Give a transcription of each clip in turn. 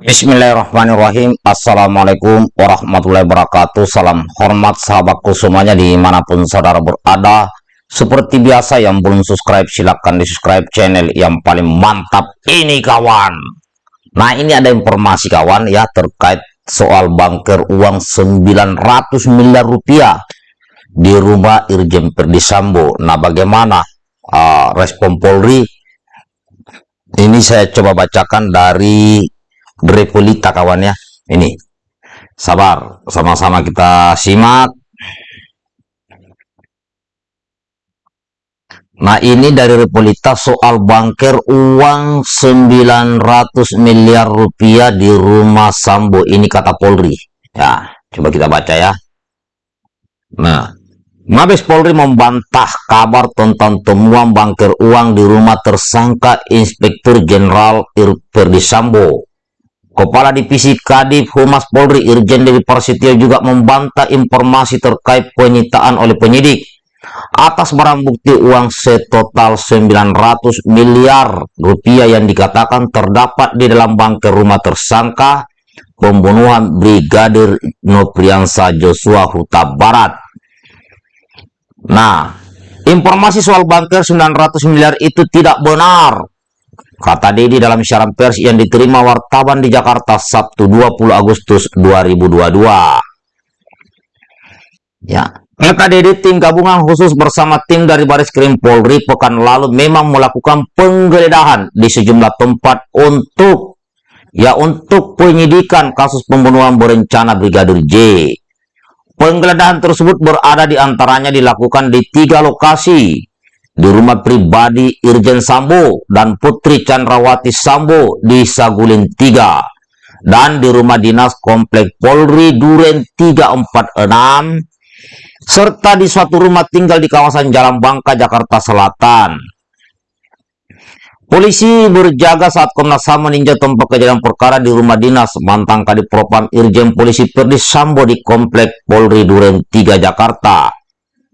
Bismillahirrahmanirrahim. Assalamualaikum warahmatullahi wabarakatuh. Salam hormat sahabatku semuanya di mana pun saudara berada. Seperti biasa yang belum subscribe silahkan di subscribe channel yang paling mantap ini kawan. Nah ini ada informasi kawan ya terkait soal banker uang 900 miliar rupiah Di rumah Irjen Perdisambo Nah bagaimana uh, respon Polri? Ini saya coba bacakan dari Drepolita kawan ya. Ini. Sabar, sama-sama kita simak. Nah ini dari Repolita soal bangker uang 900 miliar rupiah di rumah Sambo. Ini kata Polri. Ya, coba kita baca ya. Nah, Mabes Polri membantah kabar tentang temuan bangker uang di rumah tersangka Inspektur Jenderal Irperdi Sambo Kepala Divisi Kadif Humas Polri Irjen Dewi Prasetyo juga membantah informasi terkait penyitaan oleh penyidik atas barang bukti uang setotal 900 miliar rupiah yang dikatakan terdapat di dalam bangker rumah tersangka pembunuhan Brigadir Nopriansa Joshua Huta Barat. Nah, informasi soal bangker 900 miliar itu tidak benar Kata Dedi dalam siaran pers yang diterima wartawan di Jakarta Sabtu 20 Agustus 2022. Ya, kata Dedi tim gabungan khusus bersama tim dari Baris Krim Polri pekan lalu memang melakukan penggeledahan di sejumlah tempat untuk ya untuk penyidikan kasus pembunuhan berencana Brigadir J. Penggeledahan tersebut berada di antaranya dilakukan di tiga lokasi, di rumah pribadi Irjen Sambo dan Putri Chandrawati Sambo di Saguling 3 dan di rumah dinas Komplek Polri Duren 346 serta di suatu rumah tinggal di kawasan Jalan Bangka, Jakarta Selatan. Polisi berjaga saat Komnas HAM meninjau tempat kejadian perkara di rumah dinas mantan Kadipropam Irjen Polisi Perdi Sambo di Komplek Polri Duren 3 Jakarta.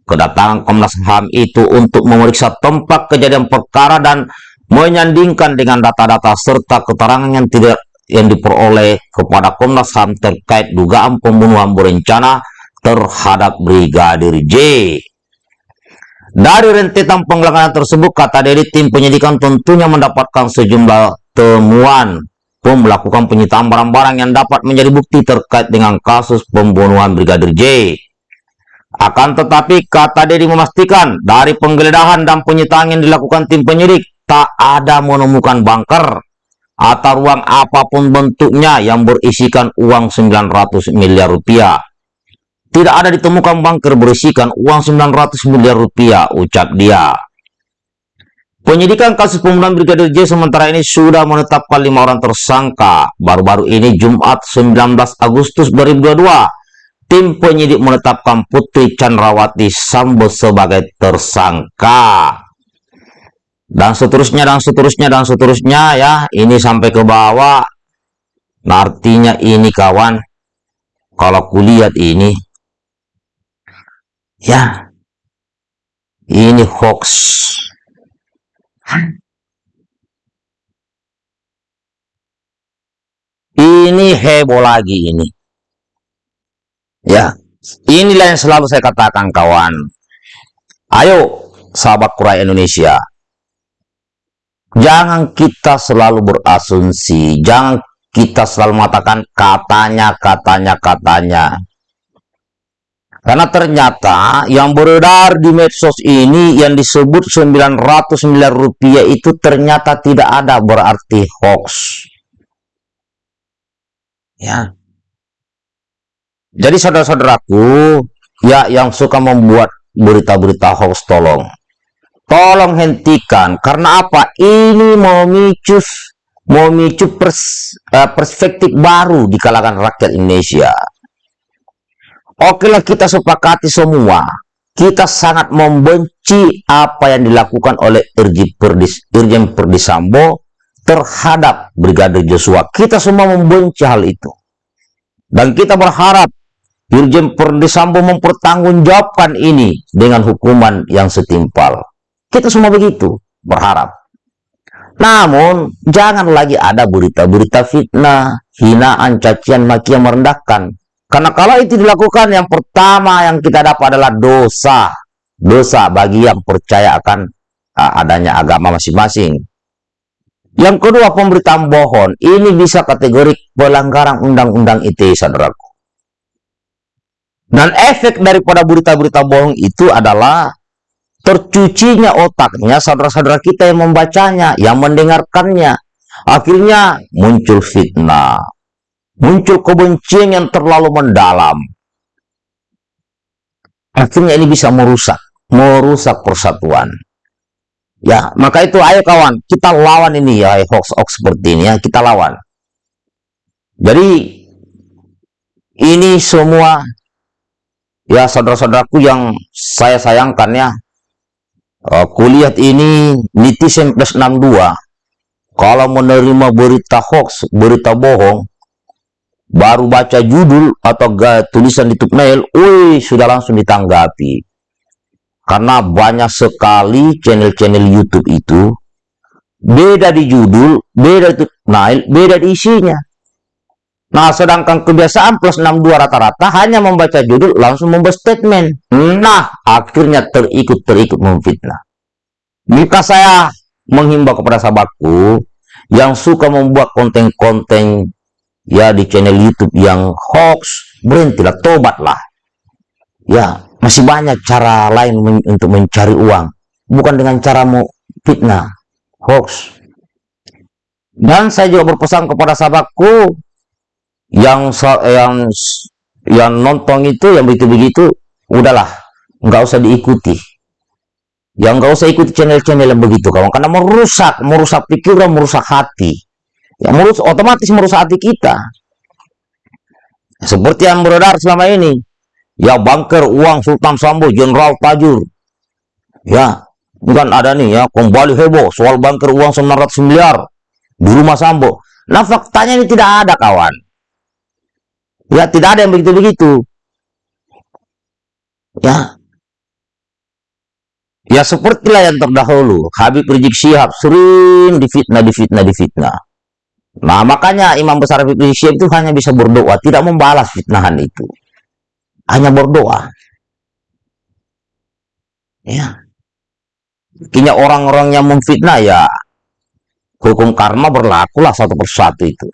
Kedatangan Komnas HAM itu untuk memeriksa tempat kejadian perkara dan menyandingkan dengan data-data serta keterangan yang tidak yang diperoleh kepada Komnas HAM terkait dugaan pembunuhan berencana terhadap Brigadir J. Dari rentetan penggeledahan tersebut, kata dari tim penyidikan tentunya mendapatkan sejumlah temuan pun melakukan penyitaan barang-barang yang dapat menjadi bukti terkait dengan kasus pembunuhan Brigadir J. Akan tetapi kata Dedi memastikan dari penggeledahan dan penyitaan yang dilakukan tim penyidik tak ada menemukan bunker atau ruang apa pun bentuknya yang berisikan uang 900 miliar rupiah. Tidak ada ditemukan bunker berisikan uang 900 miliar rupiah, ucap dia. Penyidikan kasus pembunuhan Brigadir J sementara ini sudah menetapkan lima orang tersangka. Baru-baru ini Jumat 19 Agustus 2022 tim penyidik menetapkan Putri Chandrawati Sambo sebagai tersangka. Dan seterusnya, dan seterusnya, dan seterusnya ya. Ini sampai ke bawah. Nah, artinya ini kawan, kalau kulihat ini, ya, ini hoax. Ini heboh lagi ini. Ya, inilah yang selalu saya katakan kawan. Ayo, sahabat kurai Indonesia. Jangan kita selalu berasumsi, jangan kita selalu mengatakan katanya, katanya, katanya. Karena ternyata yang beredar di medsos ini yang disebut 900 miliar rupiah itu ternyata tidak ada berarti hoax. Ya, jadi saudara-saudaraku, ya yang suka membuat berita-berita hoax tolong. Tolong hentikan. Karena apa? Ini memicu memicu pers, uh, perspektif baru di kalangan rakyat Indonesia. Oke lah kita sepakati semua. Kita sangat membenci apa yang dilakukan oleh Irjen Perdisambo terhadap Brigadir Joshua. Kita semua membenci hal itu. Dan kita berharap Irjen Perdisambo mempertanggungjawabkan ini dengan hukuman yang setimpal. Kita semua begitu berharap. Namun, jangan lagi ada berita-berita fitnah, hinaan, cacian, makian, merendahkan. Karena kalau itu dilakukan, yang pertama yang kita dapat adalah dosa. Dosa bagi yang percaya akan uh, adanya agama masing-masing. Yang kedua, pemberitaan bohong. Ini bisa kategori pelanggaran undang-undang ITE, saudaraku. Dan efek daripada berita-berita bohong itu adalah tercucinya otaknya saudara-saudara kita yang membacanya, yang mendengarkannya. Akhirnya muncul fitnah, muncul kebencian yang terlalu mendalam. Akhirnya ini bisa merusak, merusak persatuan. Ya, maka itu ayo kawan, kita lawan ini ya hoax-hoax seperti ini ya, kita lawan. Jadi ini semua ya saudara-saudaraku yang saya sayangkan ya. Uh, kulihat ini netizen plus 62 kalau menerima berita hoax, berita bohong, baru baca judul atau tulisan di thumbnail, wih sudah langsung ditanggapi. Karena banyak sekali channel-channel YouTube itu beda di judul, beda di thumbnail, beda di isinya. Nah, sedangkan kebiasaan plus 62 rata-rata hanya membaca judul langsung membuat statement. Nah, akhirnya terikut-terikut memfitnah. Jika saya menghimbau kepada sahabatku yang suka membuat konten-konten ya di channel YouTube yang hoax, berhentilah, tobatlah. Ya, masih banyak cara lain men untuk mencari uang. Bukan dengan cara mau fitnah, hoax. Dan saya juga berpesan kepada sahabatku yang yang yang nonton itu yang begitu-begitu udahlah nggak usah diikuti. Yang nggak usah ikuti channel-channel yang begitu kawan. Karena merusak merusak pikiran merusak hati. Yang merusak otomatis merusak hati kita. Seperti yang beredar selama ini. Ya banker uang Sultan Sambo Jenderal Tajur. Ya bukan ada nih ya kembali heboh soal banker uang 900 miliar di rumah Sambo. Nah faktanya ini tidak ada kawan ya tidak ada yang begitu-begitu ya ya sepertilah yang terdahulu Habib Rizik Syihab sering difitnah difitnah difitnah nah makanya Imam Besar Habib Rizik Syihab itu hanya bisa berdoa tidak membalas fitnahan itu hanya berdoa. Ya. Kini orang-orang yang memfitnah ya hukum karma berlakulah satu persatu itu.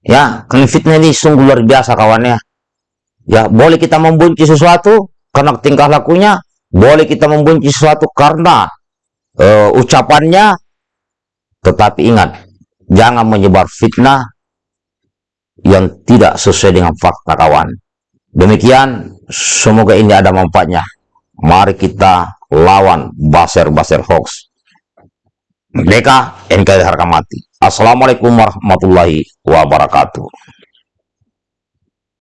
Ya, karena fitnah ini sungguh luar biasa kawannya. Ya, boleh kita membenci sesuatu karena tingkah lakunya, boleh kita membenci sesuatu karena uh, ucapannya, tetapi ingat, jangan menyebar fitnah yang tidak sesuai dengan fakta kawan. Demikian, semoga ini ada manfaatnya. Mari kita lawan baser-baser hoax. Merdeka, NKRI harga mati. Assalamualaikum warahmatullahi wabarakatuh.